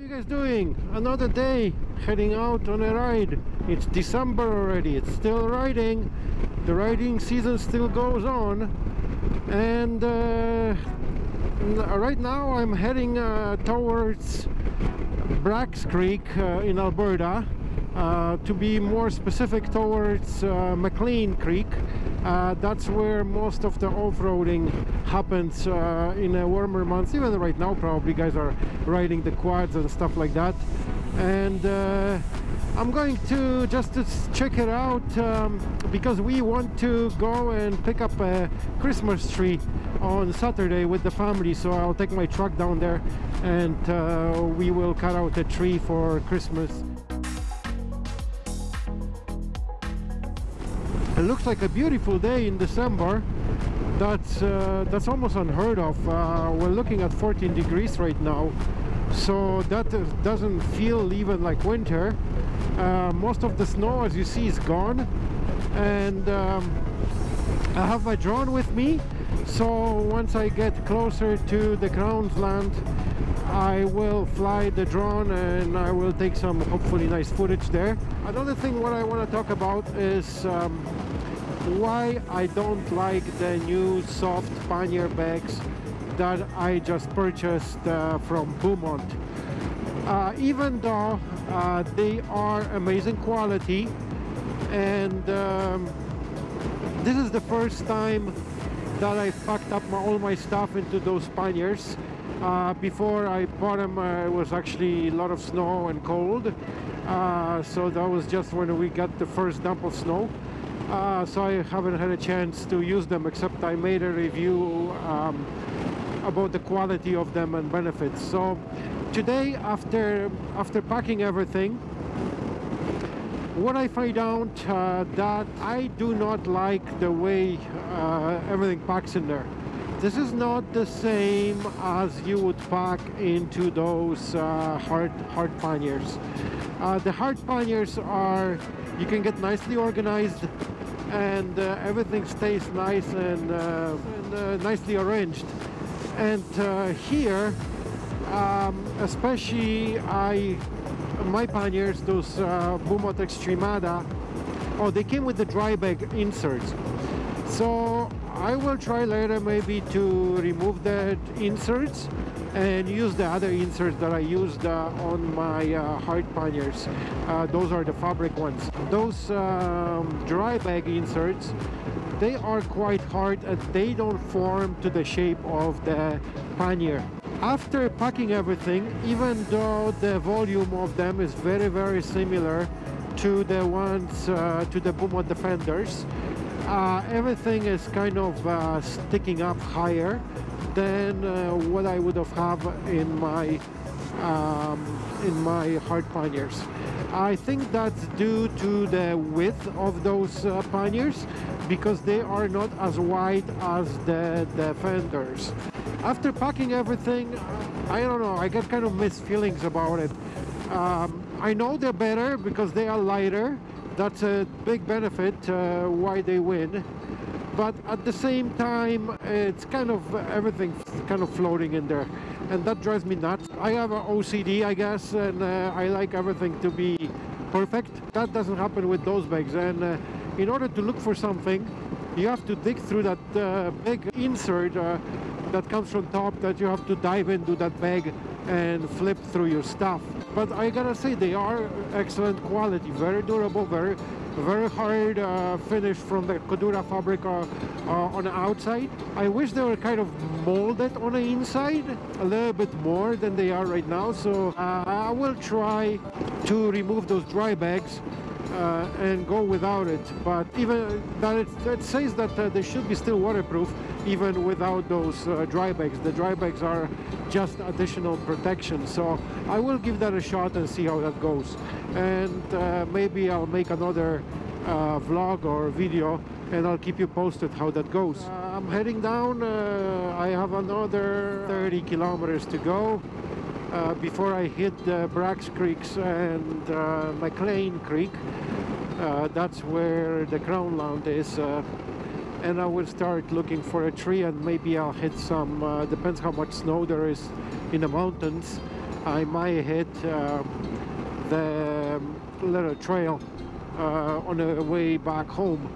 you guys doing? Another day heading out on a ride. It's December already. It's still riding. The riding season still goes on. And uh, right now I'm heading uh, towards Braggs Creek uh, in Alberta. Uh, to be more specific towards uh, McLean Creek uh, that's where most of the off-roading happens uh, in a warmer months. Even right now probably guys are riding the quads and stuff like that. And uh, I'm going to just to check it out um, because we want to go and pick up a Christmas tree on Saturday with the family. So I'll take my truck down there and uh, we will cut out a tree for Christmas looks like a beautiful day in December. That's uh, that's almost unheard of. Uh, we're looking at 14 degrees right now. So that doesn't feel even like winter. Uh, most of the snow as you see is gone. And um, I have my drone with me. So once I get closer to the Crown's land I will fly the drone and I will take some hopefully nice footage there. Another thing what I want to talk about is um, why I don't like the new soft pannier bags that I just purchased uh, from Bumot. Uh, even though uh, they are amazing quality and um, this is the first time that I packed up my, all my stuff into those panniers. Uh, before I bought them uh, it was actually a lot of snow and cold uh, so that was just when we got the first dump of snow uh, so I haven't had a chance to use them except I made a review um, about the quality of them and benefits. So today after after packing everything what I find out uh, that I do not like the way uh, everything packs in there. This is not the same as you would pack into those uh, hard hard panniers. Uh, the hard panniers are you can get nicely organized and uh, everything stays nice and, uh, and uh, nicely arranged. And uh, here um, especially I my panniers those uh, Bumot Extremada oh they came with the dry bag inserts so I will try later maybe to remove the inserts and use the other inserts that I used uh, on my uh, hard panniers. Uh, those are the fabric ones. Those um, dry bag inserts they are quite hard and they don't form to the shape of the pannier. After packing everything even though the volume of them is very very similar to the ones uh, to the Bumot Defenders uh, everything is kind of uh, sticking up higher than uh, what I would have have in my um, in my hard panniers. I think that's due to the width of those uh, panniers because they are not as wide as the defenders. After packing everything, I don't know, I get kind of mixed feelings about it. Um, I know they're better because they are lighter. That's a big benefit uh, why they win but at the same time it's kind of everything kind of floating in there. And that drives me nuts. I have an ocd i guess and uh, i like everything to be perfect. That doesn't happen with those bags. And uh, in order to look for something you have to dig through that uh, big insert uh, that comes from top that you have to dive into that bag and flip through your stuff. But i gotta say they are excellent quality very durable very very hard uh, finish from the Cordura fabric uh, uh, on the outside. I wish they were kind of molded on the inside a little bit more than they are right now. So uh, I will try to remove those dry bags uh, and go without it. But even that it, it says that uh, they should be still waterproof even without those dry bags. The dry bags are just additional protection. So I will give that a shot and see how that goes and uh, maybe I'll make another uh, vlog or video and I'll keep you posted how that goes. Uh, I'm heading down, uh, I have another 30 kilometers to go uh, before I hit the Braggs Creeks and uh, McLean Creek. that's where the Crown Land is and I will start looking for a tree and maybe I'll hit some, depends how much snow there is in the mountains. I might hit uh, the little trail uh, on the way back home.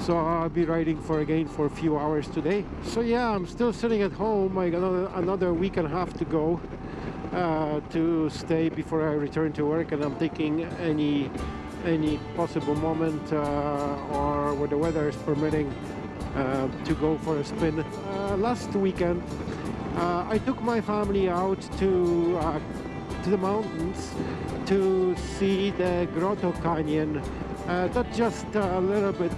So I'll be riding for again for a few hours today. So yeah I'm still sitting at home. I got another, another week and a half to go uh, to stay before I return to work and I'm taking any any possible moment uh, or where the weather is permitting uh, to go for a spin. Uh, last weekend uh, I took my family out to uh, to the mountains to see the Grotto Canyon. That's just a little bit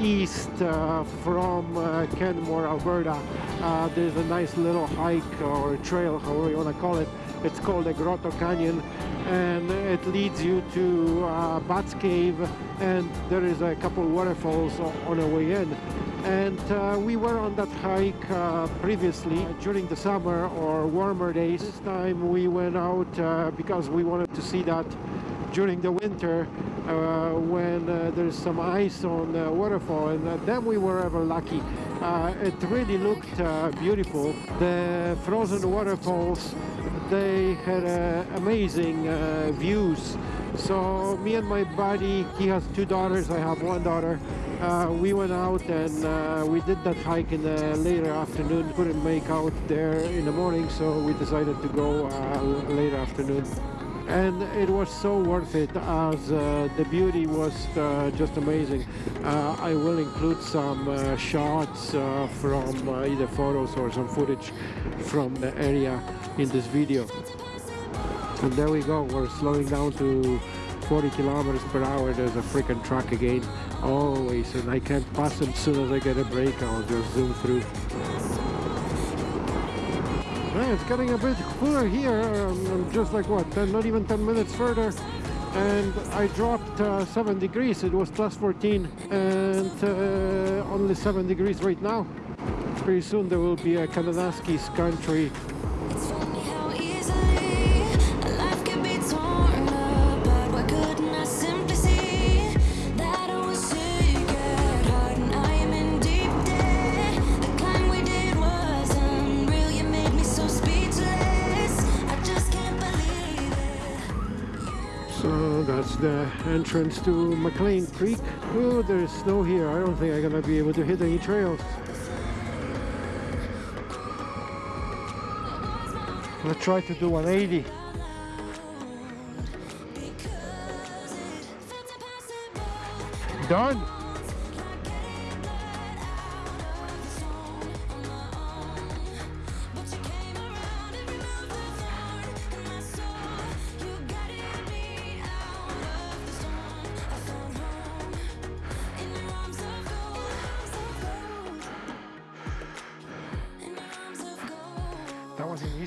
east uh, from uh, Canmore, Alberta. Uh, there's a nice little hike or trail, however you want to call it. It's called the Grotto Canyon and it leads you to uh, Bats Cave and there is a couple waterfalls on the way in. And uh, we were on that hike uh, previously during the summer or warmer days. This time we went out because we wanted to see that during the winter uh, when uh, there's some ice on the waterfall and uh, then we were ever lucky. It really looked beautiful. The frozen waterfalls they had amazing views. So me and my buddy he has two daughters I have one daughter. Uh, we went out and uh, we did that hike in the later afternoon. Couldn't make out there in the morning so we decided to go uh, later afternoon and it was so worth it as uh, the beauty was uh, just amazing. Uh, I will include some uh, shots uh, from uh, either photos or some footage from the area in this video. And there we go we're slowing down to 40 kilometers per hour. There's a freaking truck again always. And I can't pass them as soon as I get a break I'll just zoom through it's getting a bit cooler here. Um, just like what, 10, not even 10 minutes further. And I dropped uh, 7 degrees. It was plus 14 and uh, only 7 degrees right now. Pretty soon there will be a Kananaskis country the entrance to McLean Creek. Oh, there's snow here. I don't think I'm gonna be able to hit any trails. Let's try to do 180. Done.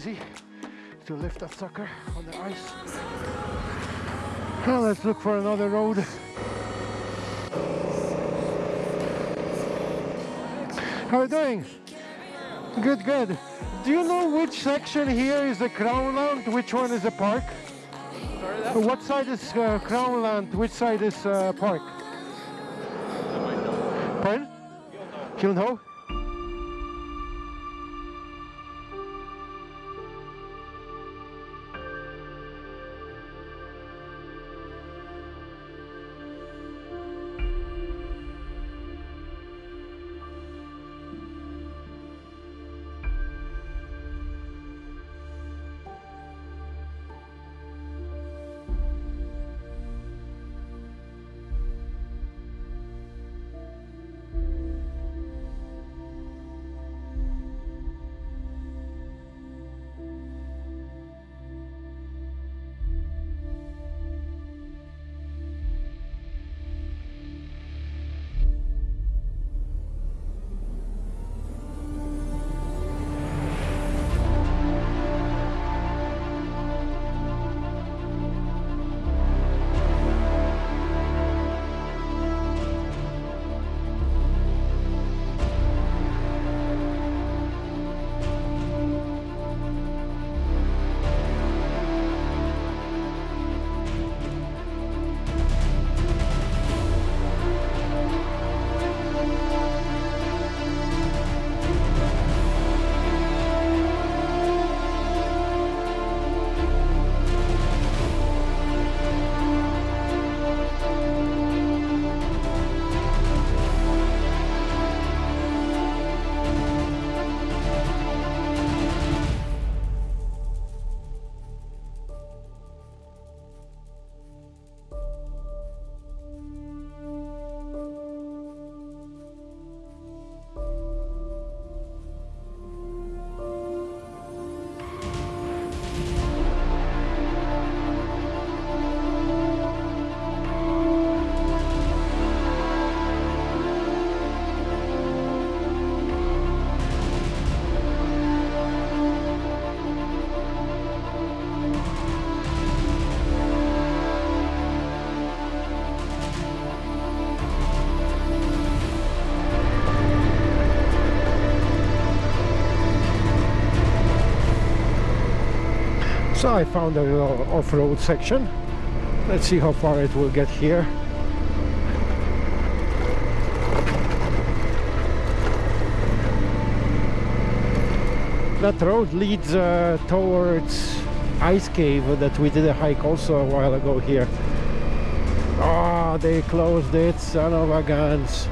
Easy to lift that sucker on the ice. Now let's look for another road. How are you doing? Good, good. Do you know which section here is the Crownland? Which one is the park? What side is uh, Crownland? Which side is uh, park? Pardon? You'll know. So I found a little off-road section. Let's see how far it will get here. That road leads uh, towards Ice Cave that we did a hike also a while ago here. Oh, they closed it, son of a guns.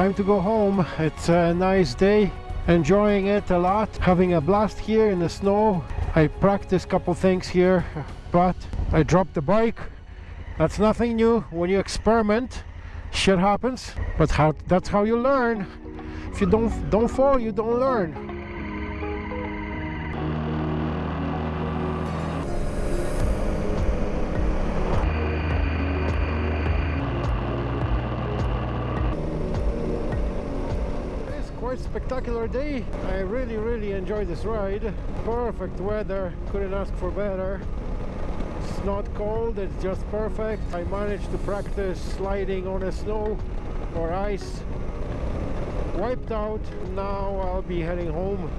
Time to go home. It's a nice day. Enjoying it a lot. Having a blast here in the snow. I practiced a couple things here, but I dropped the bike. That's nothing new. When you experiment, shit happens. But how, that's how you learn. If you don't don't fall, you don't learn. Quite spectacular day. I really really enjoyed this ride. Perfect weather. Couldn't ask for better. It's not cold it's just perfect. I managed to practice sliding on the snow or ice. Wiped out. Now I'll be heading home.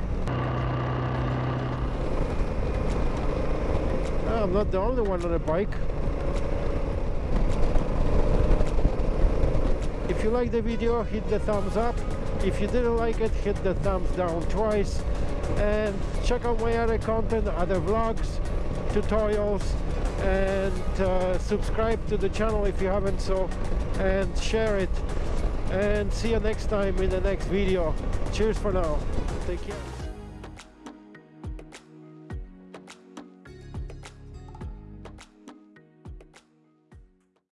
Ah, I'm not the only one on a bike. If you like the video hit the thumbs up if you didn't like it, hit the thumbs down twice and check out my other content, other vlogs, tutorials and uh, subscribe to the channel if you haven't so and share it and see you next time in the next video. Cheers for now. Take care.